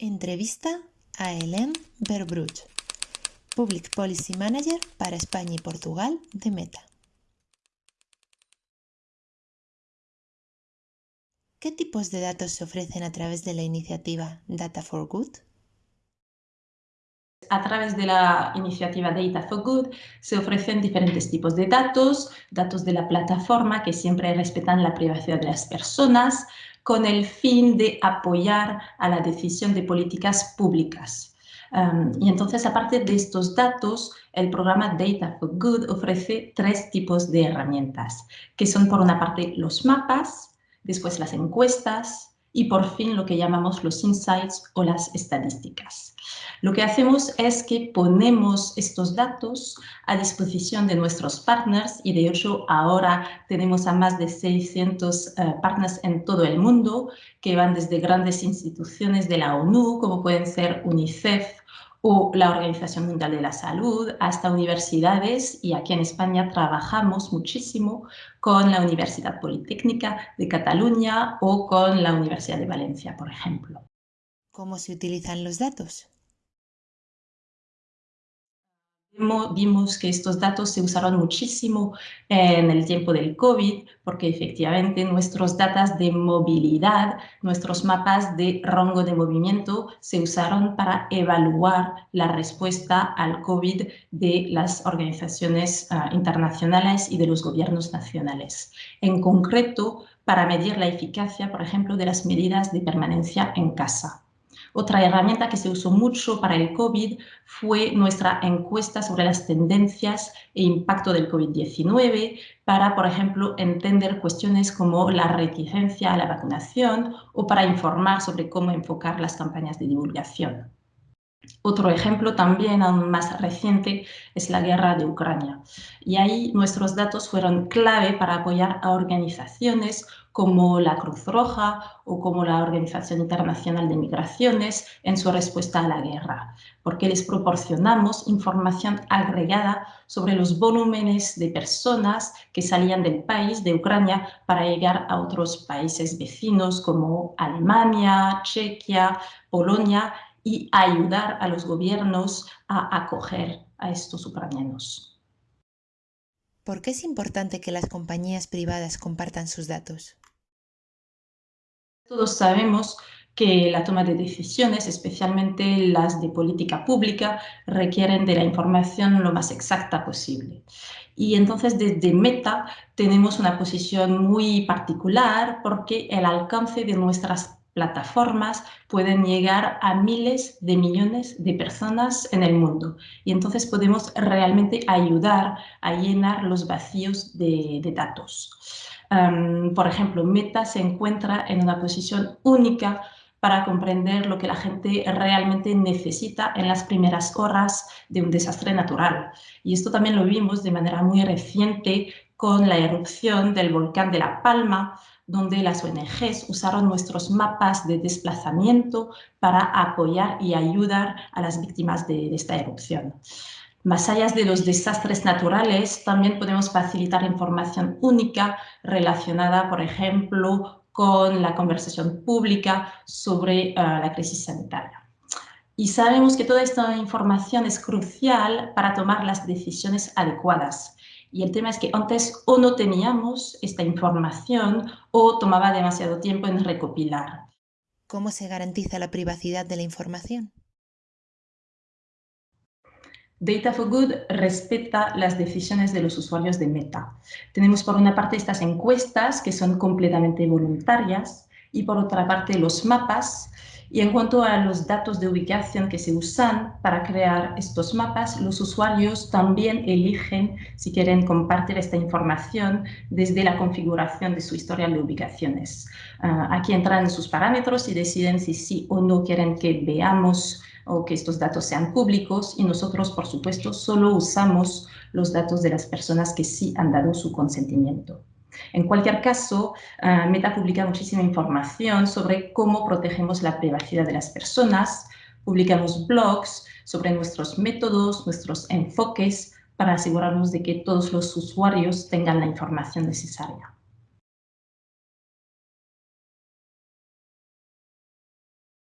Entrevista a Hélène Verbruch, Public Policy Manager para España y Portugal de Meta. ¿Qué tipos de datos se ofrecen a través de la iniciativa Data for Good? A través de la iniciativa Data for Good se ofrecen diferentes tipos de datos, datos de la plataforma que siempre respetan la privacidad de las personas, con el fin de apoyar a la decisión de políticas públicas. Y entonces, aparte de estos datos, el programa Data for Good ofrece tres tipos de herramientas, que son por una parte los mapas, después las encuestas y por fin lo que llamamos los insights o las estadísticas. Lo que hacemos es que ponemos estos datos a disposición de nuestros partners y de hecho ahora tenemos a más de 600 eh, partners en todo el mundo que van desde grandes instituciones de la ONU como pueden ser UNICEF o la Organización Mundial de la Salud, hasta universidades y aquí en España trabajamos muchísimo con la Universidad Politécnica de Cataluña o con la Universidad de Valencia, por ejemplo. ¿Cómo se utilizan los datos? Vimos que estos datos se usaron muchísimo en el tiempo del COVID, porque efectivamente nuestros datos de movilidad, nuestros mapas de rango de movimiento se usaron para evaluar la respuesta al COVID de las organizaciones ah, internacionales y de los gobiernos nacionales. En concreto, para medir la eficacia, por ejemplo, de las medidas de permanencia en casa. Otra herramienta que se usó mucho para el COVID fue nuestra encuesta sobre las tendencias e impacto del COVID-19 para, por ejemplo, entender cuestiones como la reticencia a la vacunación o para informar sobre cómo enfocar las campañas de divulgación. Otro ejemplo también aún más reciente es la guerra de Ucrania. Y ahí nuestros datos fueron clave para apoyar a organizaciones como la Cruz Roja o como la Organización Internacional de Migraciones en su respuesta a la guerra, porque les proporcionamos información agregada sobre los volúmenes de personas que salían del país, de Ucrania, para llegar a otros países vecinos como Alemania, Chequia, Polonia y ayudar a los gobiernos a acoger a estos ucranianos. ¿Por qué es importante que las compañías privadas compartan sus datos? Todos sabemos que la toma de decisiones, especialmente las de política pública, requieren de la información lo más exacta posible. Y entonces desde Meta tenemos una posición muy particular porque el alcance de nuestras plataformas pueden llegar a miles de millones de personas en el mundo. Y entonces podemos realmente ayudar a llenar los vacíos de, datos por ejemplo, Meta se encuentra en una posición única para comprender lo que la gente realmente necesita en las primeras horas de un desastre natural. Y esto también lo vimos de manera muy reciente con la erupción del volcán de La Palma, donde las ONGs usaron nuestros mapas de desplazamiento para apoyar y ayudar a las víctimas de esta erupción. Más allá de los desastres naturales, también podemos facilitar información única relacionada, por ejemplo, con la conversación pública sobre eh, la crisis sanitaria. Y sabemos que toda esta información es crucial para tomar las decisiones adecuadas. Y el tema es que antes o no teníamos esta información o tomaba demasiado tiempo en recopilar. ¿Cómo se garantiza la privacidad de la información? Data for Good respeta las decisiones de los usuarios de Meta. Tenemos por una parte estas encuestas que son completamente voluntarias y por otra parte los mapas. Y en cuanto a los datos de ubicación que se usan para crear estos mapas, los usuarios también eligen si quieren compartir esta información desde la configuración de su historial de ubicaciones. Ah, aquí entran sus parámetros y deciden si sí o no quieren que veamos o que estos datos sean públicos y nosotros, por supuesto, solo usamos los datos de las personas que sí han dado su consentimiento. En cualquier caso, ah, Meta publica muchísima información sobre cómo protegemos la privacidad de las personas, publicamos blogs sobre nuestros métodos, nuestros enfoques, para asegurarnos de que todos los usuarios tengan la información necesaria.